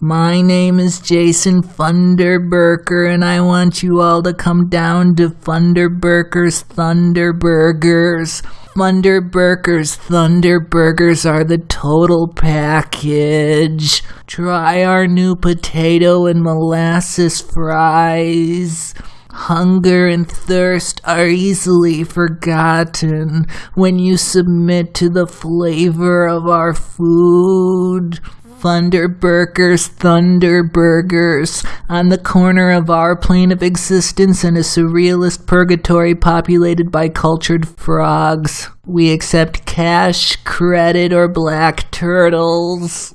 My name is Jason Funderburker, and I want you all to come down to Funderburker's Thunderburgers. Funderburker's Thunderburgers are the total package. Try our new potato and molasses fries. Hunger and thirst are easily forgotten when you submit to the flavor of our food. Thunderburgers, Thunderburgers, on the corner of our plane of existence and a surrealist purgatory populated by cultured frogs. We accept cash, credit, or black turtles.